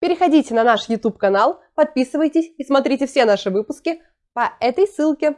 Переходите на наш YouTube канал, подписывайтесь и смотрите все наши выпуски по этой ссылке.